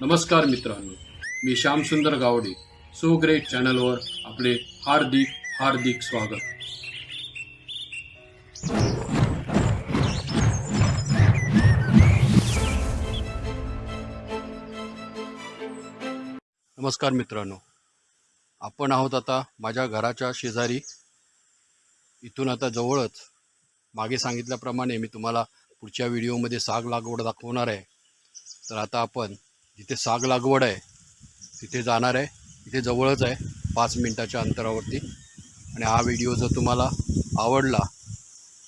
नमस्कार मित्रांनो मी श्यामसुंदर गावडे सो ग्रेट चॅनलवर आपले हार्दिक हार्दिक स्वागत. नमस्कार मित्रांनो आपण आहोत आता माझ्या घराच्या शेजारी. इथून आता जवळच. मागे सांगितल्याप्रमाणे मी तुम्हाला पुढच्या व्हिडिओमध्ये साग लागवड दाखवणार आहे. तर आता आपण जिथे साग लागवड आहे तिथे जाणार आहे इथे जवळच आहे पाच मिनटाच्या अंतरावरती. आणि हा व्हिडिओ जर तुम्हाला आवडला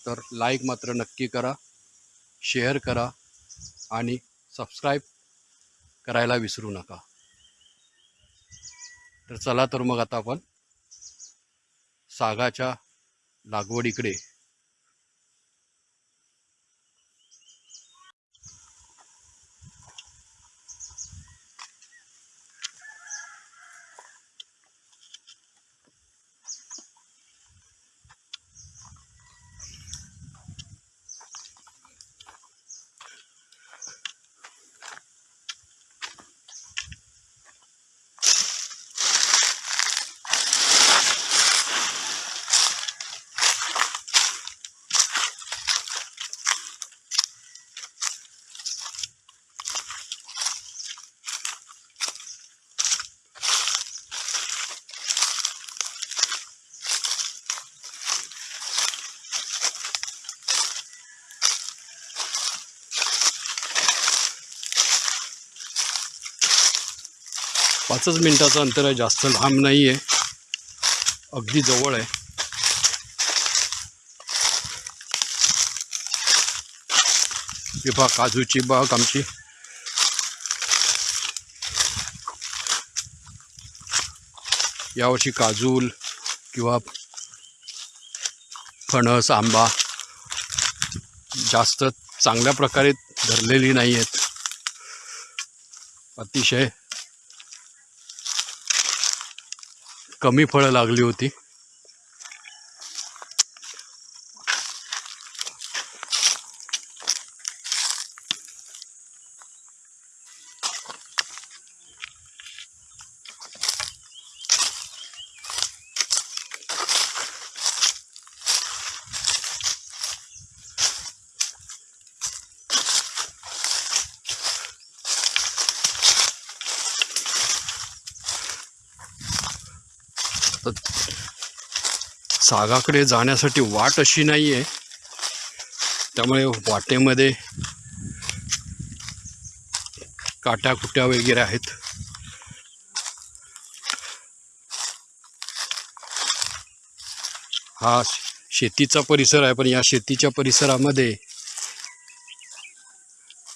तर लाईक मात्र नक्की करा शेअर करा आणि सबस्क्राईब करायला विसरू नका. तर चला तर मग आता आपण सागाच्या लागवडीकडे पाचच मिनटाचं अंतर आहे जास्त लांब नाही आहे अगदी जवळ आहे. ही बाग काजूची बाग आमची. यावर्षी काजूल किंवा फणस आंबा जास्त चांगल्या प्रकारे धरलेली नाही आहेत अतिशय कमी फळं लागली होती. सागाकडे जाण्यासाठी वाट अशी नाही आहे त्यामुळे वाटेमध्ये काट्याकुट्या वगैरे आहेत. हा शेतीचा परिसर आहे पण या शेतीच्या परिसरामध्ये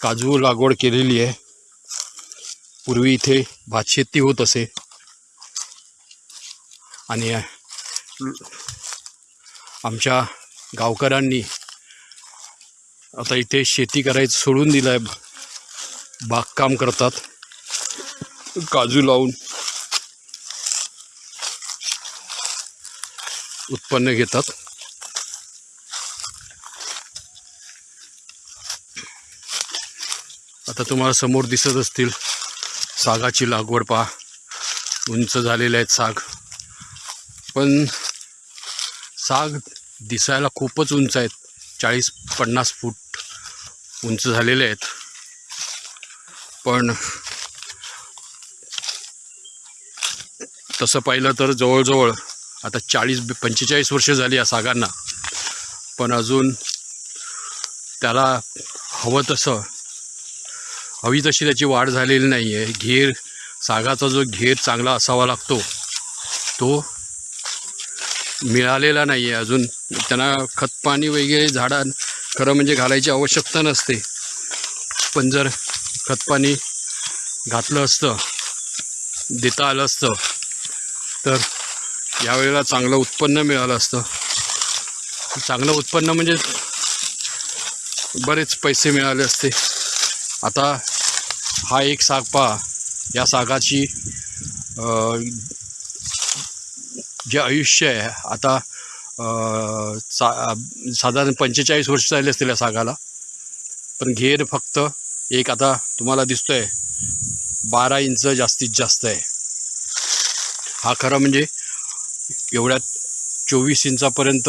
काजू लागवड केलेली आहे. पूर्वी इथे भातशेती होत असे. आणि आमच्या गावकऱ्यांनी आता इथे शेती करायचं सोडून दिलं आहे बागकाम करतात. काजू लावून. उत्पन्न घेतात. आता तुम्हाला समोर दिसत असतील. सागाची लागवड पहा. उंच झालेले आहेत साग. पण साग दिसायला खूपच उंच आहेत. चाळीस पन्नास फूट उंच झालेले आहेत. पण तसं पाहिलं तर जवळजवळ आता चाळीस पंचेचाळीस वर्ष झाली या सागांना. पण अजून त्याला हवं तसं हवी तशी त्याची वाढ झालेली नाही आहे घेर सागाचा जो घेर चांगला असावा लागतो तो मिळालेला नाही आहे अजून. त्यांना खतपाणी वगैरे झाडां खरं म्हणजे घालायची आवश्यकता नसते. पण जर खतपाणी घातलं असतं देता आलं असतं तर यावेळेला चांगलं उत्पन्न मिळालं असतं. चांगलं उत्पन्न म्हणजे बरेच पैसे मिळाले असते. आता हा एक साग पहा. या सागाची जे आयुष्य आहे आता सा साधारण पंचेचाळीस वर्ष झाले असतील या सागाला. पण घेर फक्त एक आता तुम्हाला दिसतो आहे बारा इंच जास्तीत जास्त आहे. हा खरं म्हणजे एवढ्यात चोवीस इंचापर्यंत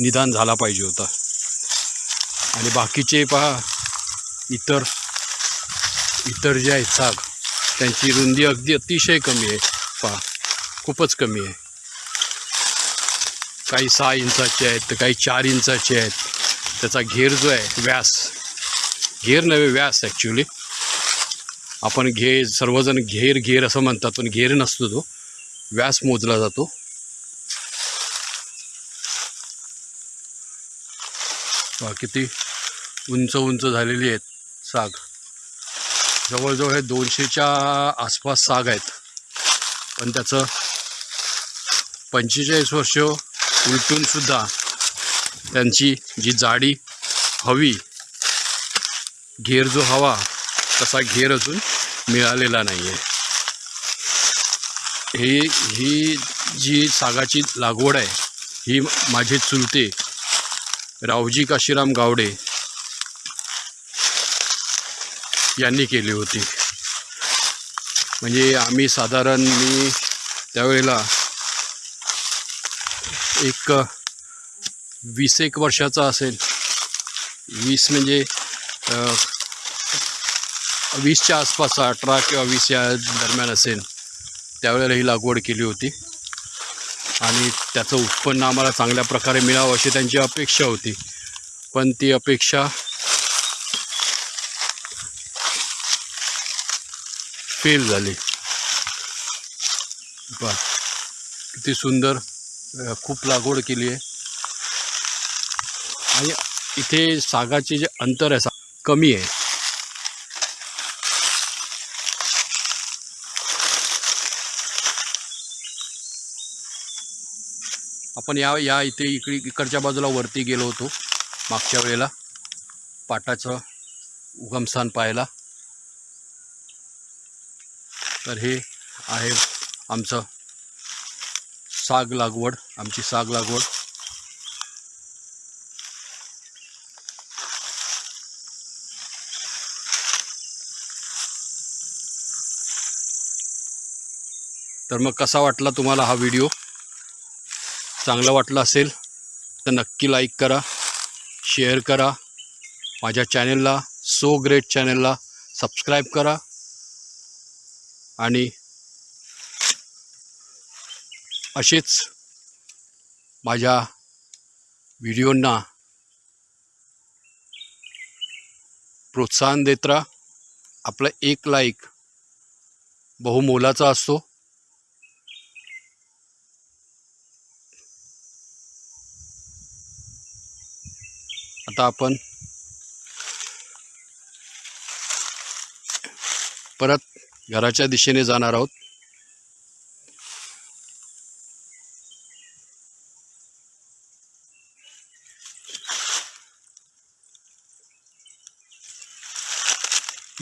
निदान झाला पाहिजे होता. आणि बाकीचे पहा इतर इतर जे आहेत साग त्यांची रुंदी अगदी अतिशय कमी आहे. पहा खूपच कमी आहे. काही सहा इंचाचे आहेत तर काही चार इंचाचे आहेत. त्याचा घेर जो आहे व्यास. घेर नव्हे व्यास ॲक्च्युली आपण घे सर्वजण घेर घेर असं म्हणतात पण घेर नसतो तो. व्यास मोजला जातो. किती उंच उंच झालेली आहेत साग. जवळजवळ हे दोनशेच्या आसपास साग आहेत. पण त्याचं पंचेचाळीस वर्ष उलटूनसुद्धा त्यांची जी जाडी हवी घेर जो हवा तसा घेर अजून मिळालेला नाही आहे ही ही जी सागाची लागवड आहे ही माझे चुलते रावजी काशीराम गावडे यांनी केली होती. म्हणजे आम्ही साधारण मी त्यावेळेला एक वीस एक वर्षाचा असेल. वीस म्हणजे वीसच्या आसपास अठरा किंवा वीस या दरम्यान असेल. त्यावेळेला ही लागवड केली होती. आणि त्याचं उत्पन्न आम्हाला चांगल्या प्रकारे मिळावं अशी त्यांची अपेक्षा होती. पण ती अपेक्षा फेल झाली. बा किती सुंदर. खूप लागवड केली आहे. आणि इथे सागाचे जे अंतर आहे सा कमी आहे. आपण या या इथे इकडे इकडच्या बाजूला वरती गेलो होतो मागच्या वेळेला. पाटाचं उगमस्थान पाहायला. तर हे आहे आमचं साग लागवड आमची साग लागवड. तर मग कसा वाटला तुम्हाला हा व्हिडिओ? चांगला वाटला असेल तर नक्की लाईक करा शेअर करा. माझ्या चॅनेलला सो ग्रेट चॅनलला सबस्क्राईब करा. आणि असेच माझ्या व्हिडिओंना प्रोत्साहन देत राहा. आपला एक लाईक बहुमोलाचा असतो. आता आपण परत घराच्या दिशेने जाणार आहोत.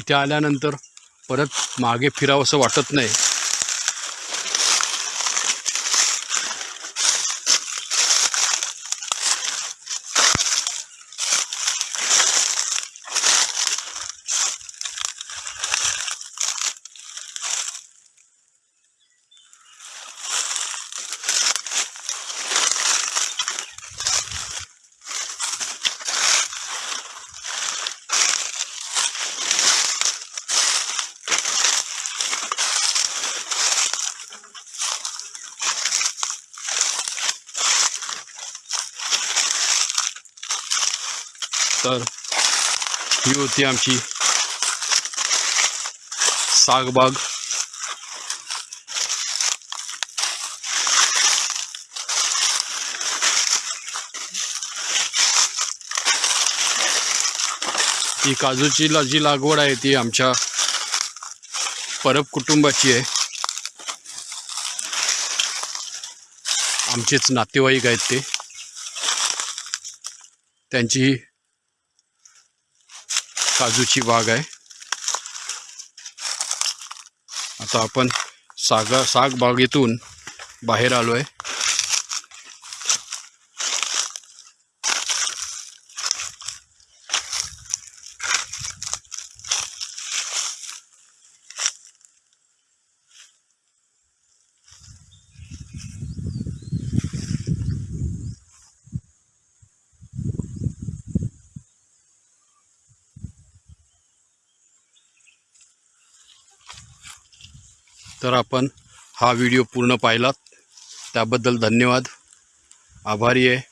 तिथे आल्यानंतर परत मागे फिरावं असं वाटत नाही. तर ही होती आमची सागबाग. ही काजूची ला जी लागवड आहे ती आमच्या परब कुटुंबाची आहे. आमचेच नातेवाईक आहेत ते. त्यांची काजूची बाग आहे. आता आपण सागा साग बागेतून बाहेर आलो आहे तर आपण हा व्हिडिओ पूर्ण पाहिलात. त्याबद्दल धन्यवाद. आभारी आहे.